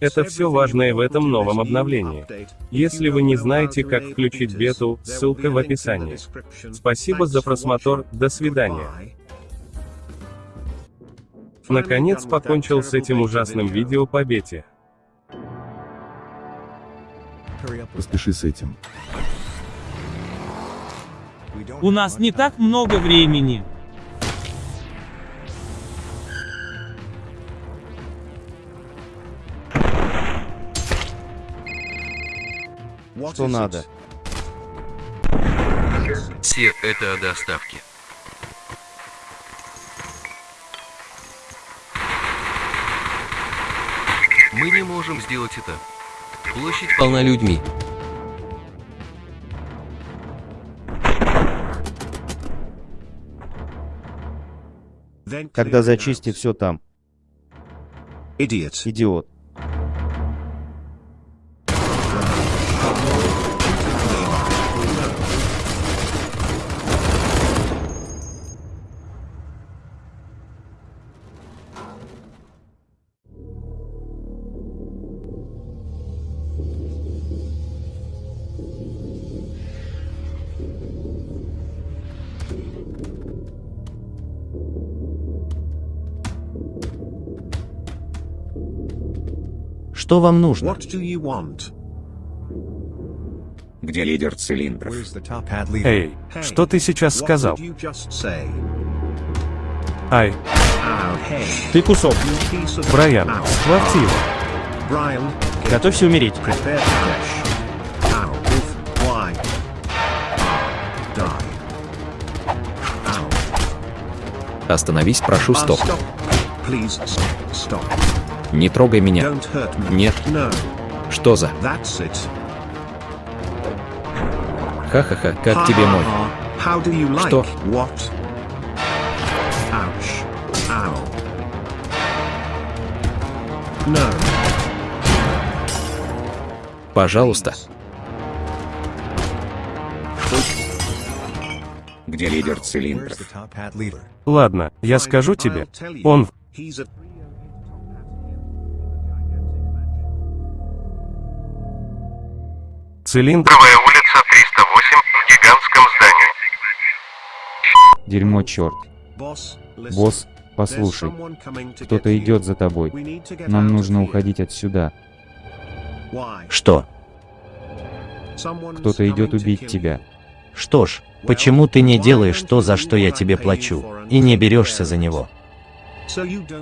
Это все важное в этом новом обновлении. Если вы не знаете, как включить бету, ссылка в описании. Спасибо за просмотр, до свидания. Наконец покончил с этим ужасным видео по бете. Поспеши с этим. У нас не так много времени. Что надо? Сир, это о доставке. Мы не можем сделать это. Площадь полна людьми. Когда зачисти все там. Идиот. Что вам нужно? Где лидер цилиндров? Эй, что ты сейчас сказал? Ай, Ты кусок. Брайан, схвати его. Готовься умереть. Остановись, прошу, стоп. Не трогай меня. Нет. Что за? Ха-ха-ха, как тебе мой? Что? Пожалуйста. Где лидер цилиндров? Ладно, я скажу тебе. Он в... Цилиндр... улица 308 в гигантском здании. Дерьмо, черт. Босс, послушай. Кто-то идет за тобой. Нам нужно уходить отсюда. Что? Кто-то идет убить тебя. Что ж, почему ты не делаешь то, за что я тебе плачу, и не берешься за него?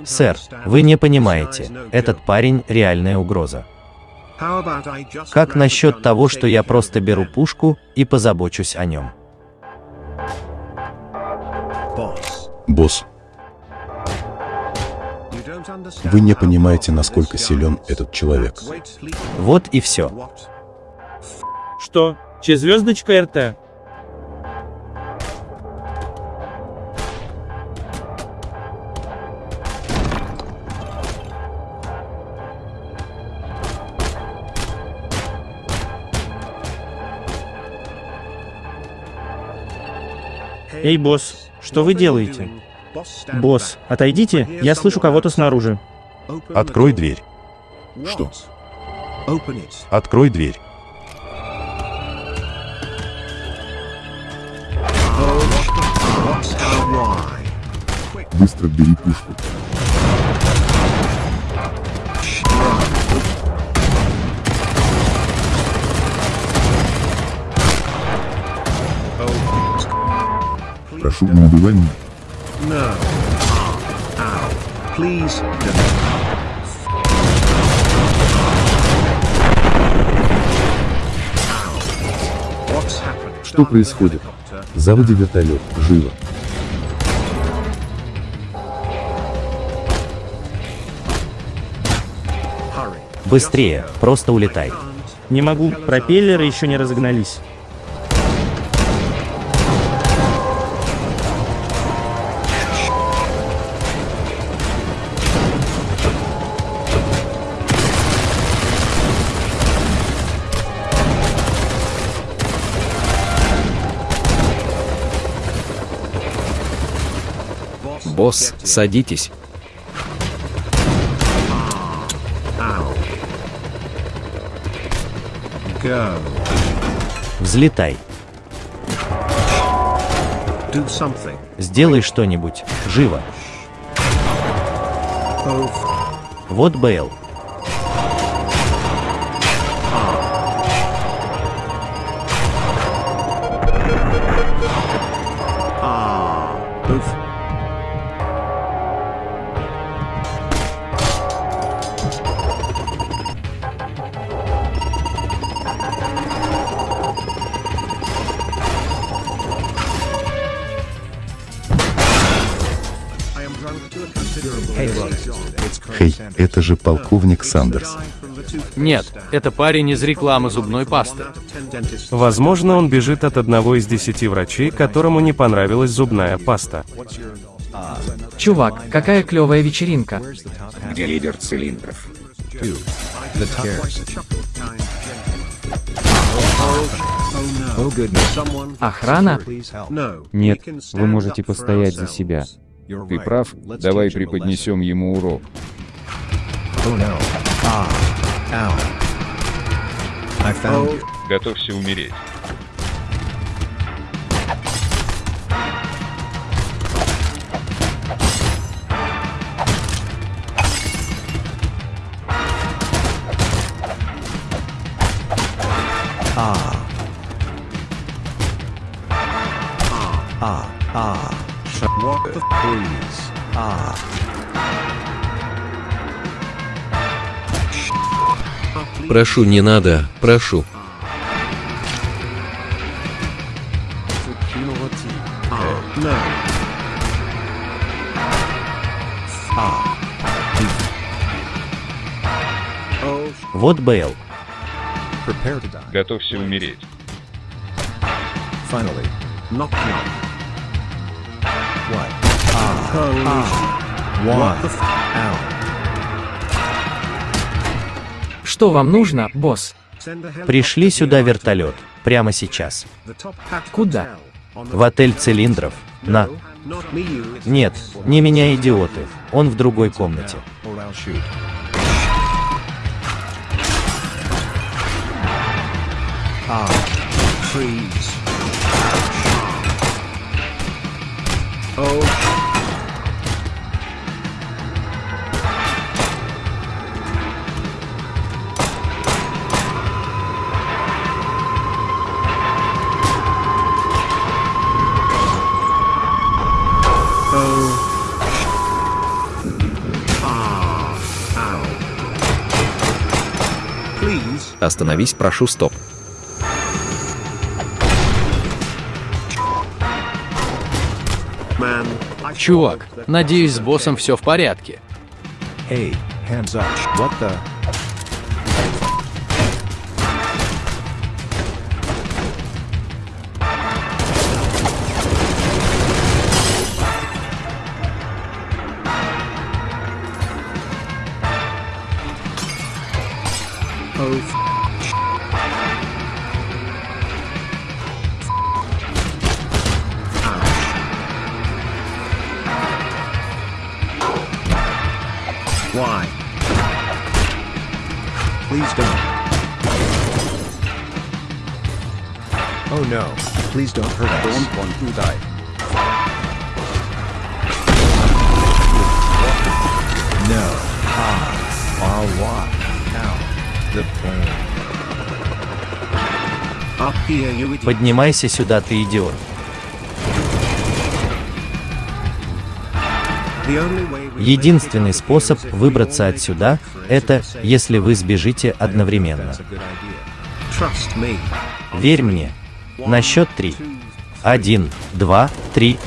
Сэр, вы не понимаете, этот парень реальная угроза. Как насчет того, что я просто беру пушку и позабочусь о нем? Босс, вы не понимаете, насколько силен этот человек. Вот и все. Что? Че звездочка РТ? Эй, босс, что вы делаете? Босс, отойдите, я слышу кого-то снаружи. Открой дверь. Что? Открой дверь. Быстро бери пушку. Прошу, не убивай меня. Что происходит? Заводи вертолет. Живо. Быстрее, просто улетай. Не могу, пропеллеры еще не разогнались. Босс, садитесь. Взлетай. Сделай что-нибудь. Живо. Вот Бейл. Это же полковник Сандерс. Нет, это парень из рекламы зубной пасты. Возможно, он бежит от одного из десяти врачей, которому не понравилась зубная паста. Чувак, какая клевая вечеринка. Где лидер цилиндров? Охрана? Нет, вы можете постоять за себя. Ты прав, давай преподнесем ему урок. Готовься умереть. Прошу, не надо, прошу. Вот Бейл. Готовься умереть. Что вам нужно, босс? Пришли сюда вертолет. Прямо сейчас. Куда? В отель цилиндров. На. Нет, не меня, идиоты. Он в другой комнате. Остановись, прошу, стоп. Чувак, надеюсь, с боссом все в порядке. Hey, hands up. What the? Why? Please don't. Oh no. Please don't hurt us. Don't want to die. No. Ah. Ah, what? Ow. The pain. Up here, you idiot. Поднимайся сюда, ты идиот. Единственный способ выбраться отсюда – это, если вы сбежите одновременно. Верь мне. На счет три. Один, два, три.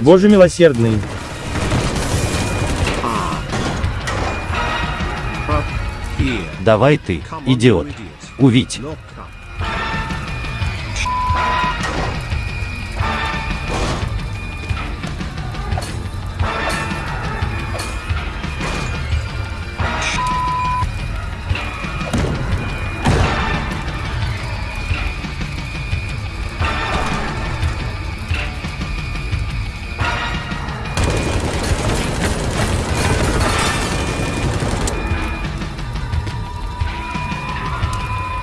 Боже милосердный. Давай ты, идиот. Увидь.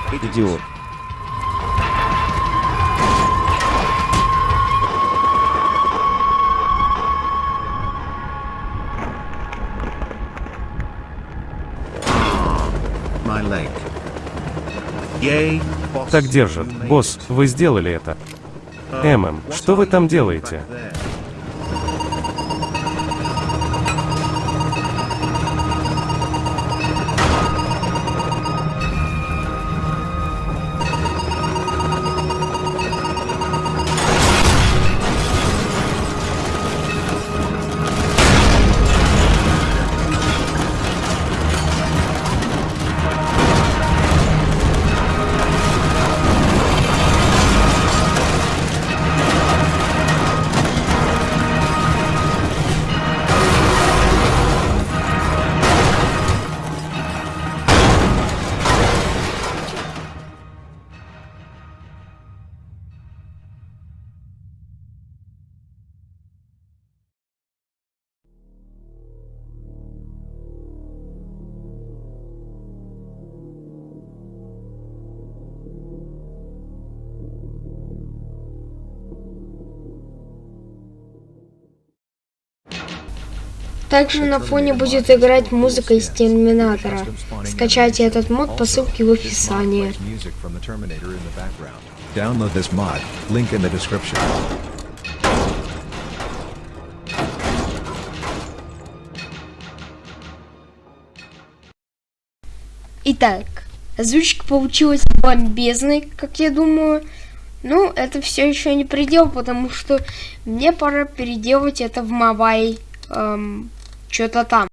Идиот. My leg. Yay, boss. Так держит. Босс, вы сделали это. ММ, что вы там делаете? Также на фоне будет играть музыка из Терминатора. Скачайте этот мод по ссылке в описании. Download this mod. Link in the description. Итак, озвучка получилась бомбезной, как я думаю. Ну, это все еще не предел, потому что мне пора переделать это в мобайл. Эм, что-то там.